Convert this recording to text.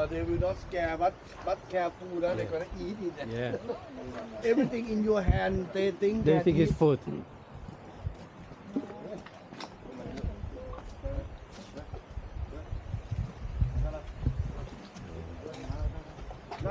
Uh, they will not scare, but but careful. That they're gonna eat it. Yeah. Everything in your hand, they think They think it's food.